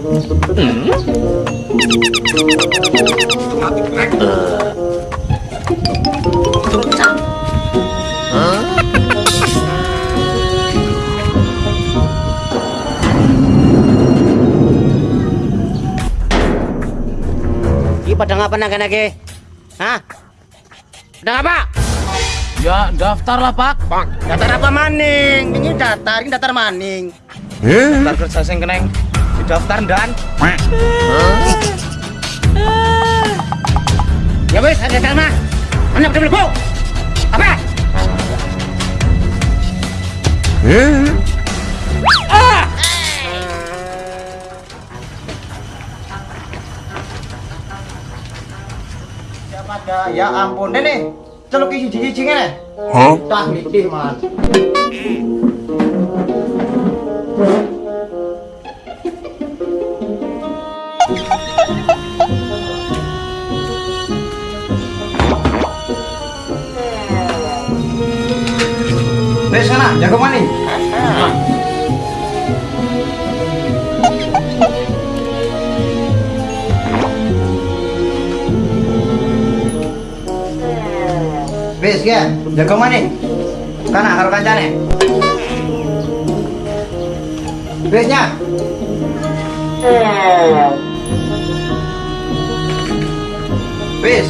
Ini pada ngapa naga naga? Hah? Pada ngapa? Ya daftar lah pak. Daftar apa maning? Ini daftar, ini daftar maning. Daftar kerja sing keneng daftar dan. Ya wes, ada mah. Mana betul betul? Apa? Ah! Siapa ada? Ya ampun, Nenek. Celuk isi cici ngene. Hah? Tak ngerti, Man. Wes sana, jago maning. Wes ya, jago maning. Kana karo kancane. Wesnya. Wes.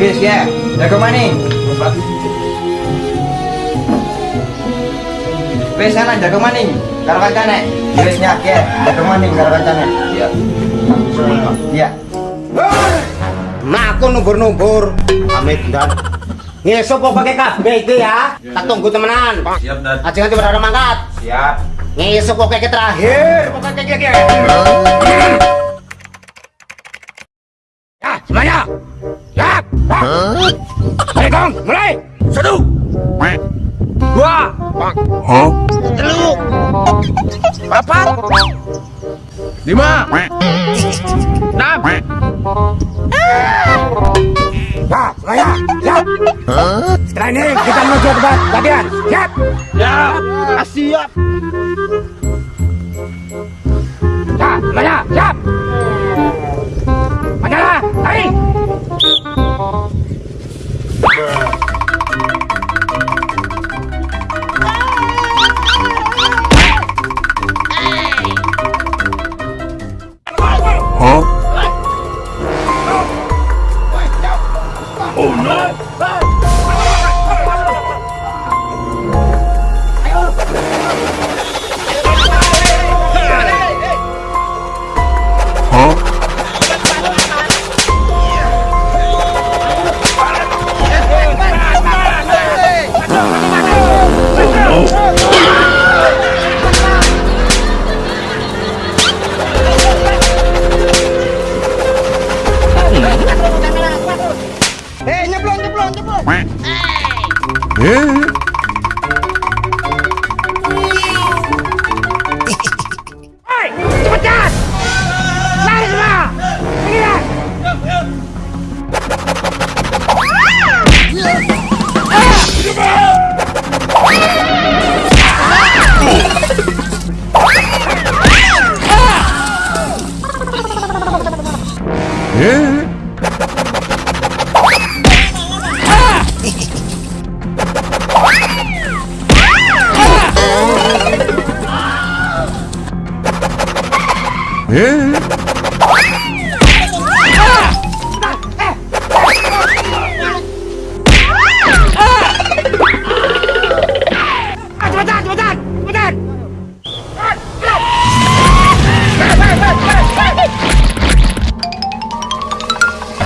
Wes ya, jago maning. Wes sana jago maning. Karo kancane. Wesnya ya, jago maning karo kancane. Iya. Iya. Nah, aku numbur-numbur. Amit dan ngesok kok pakai kabeh iki ya. Tak tunggu temenan. Siap dan. Aja nanti pada mangkat. Siap. Ngesok kok kayak terakhir. Pokoknya kayak kayak. Dua. Telu. Empat. Lima. Enam. Ya, semuanya. Siap. Setelah ini kita menuju tempat latihan. Siap. Ya. Siap. Hey. Yeah. Ah, cepetan, cepetan, cepetan! Cepetan,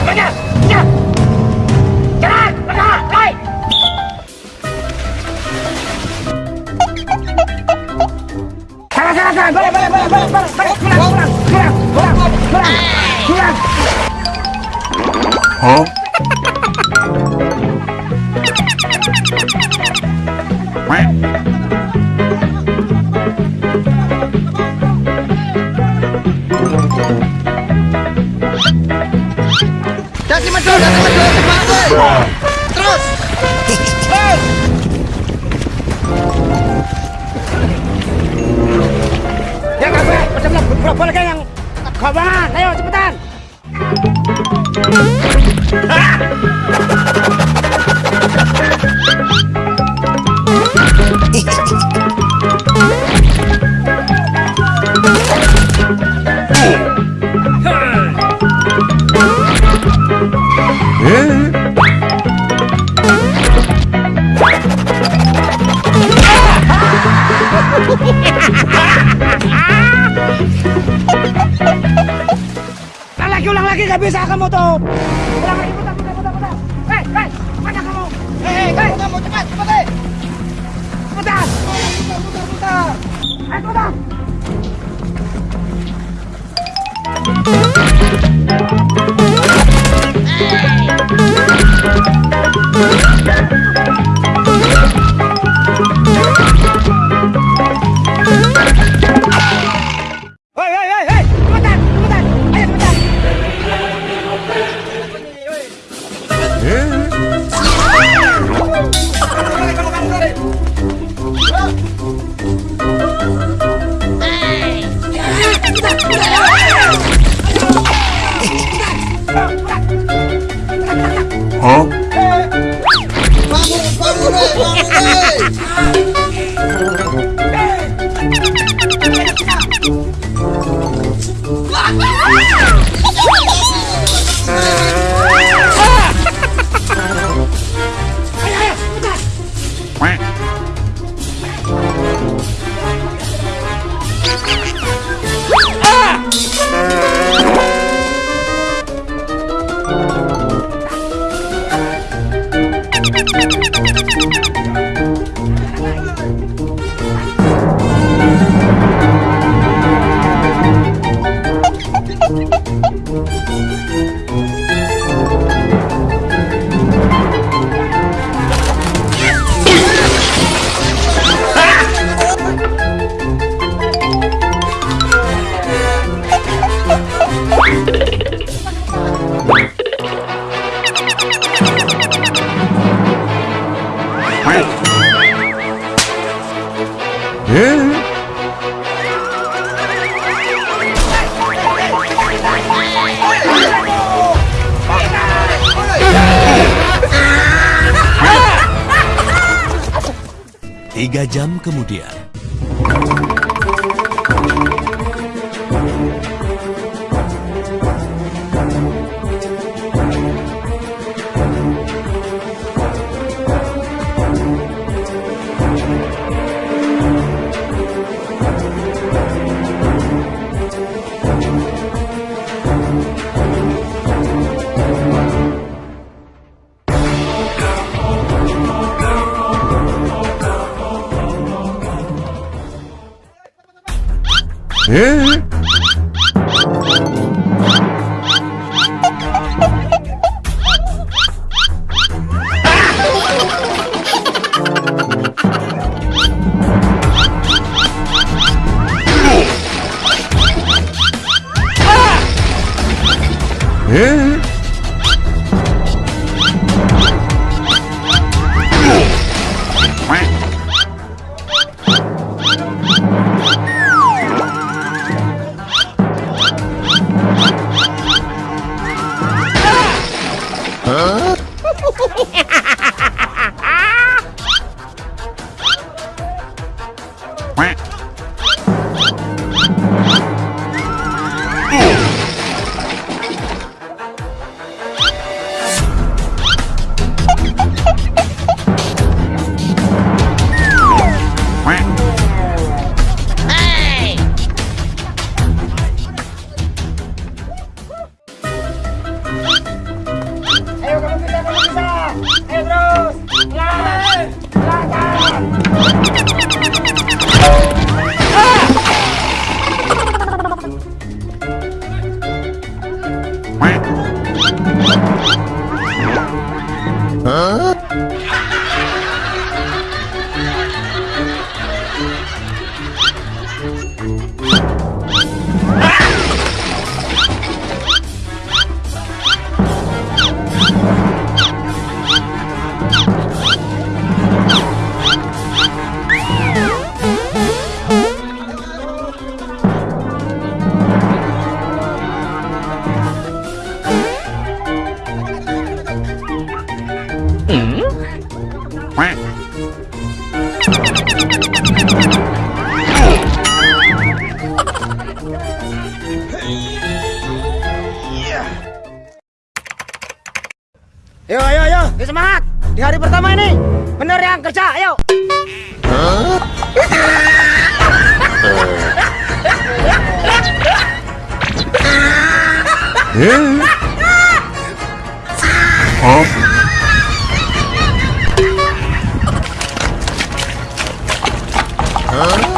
cepetan! Jalan, jalan, naik! Pulang, pulang, pulang. Dasi medul, dasi medul, cepat, woi. Terus. Kok? Ayo cepetan. Ah! Hei. Tidak bisa kamu tuh. Pulang lagi putar putar putar putar. Hei hei mana kamu? Hei hei hei. Kamu cepat cepat hei. Putar. Putar putar putar. Hei putar. Tiga jam kemudian. 예? 예? Ayo Ayo, percaya. Huh? Huh? Huh?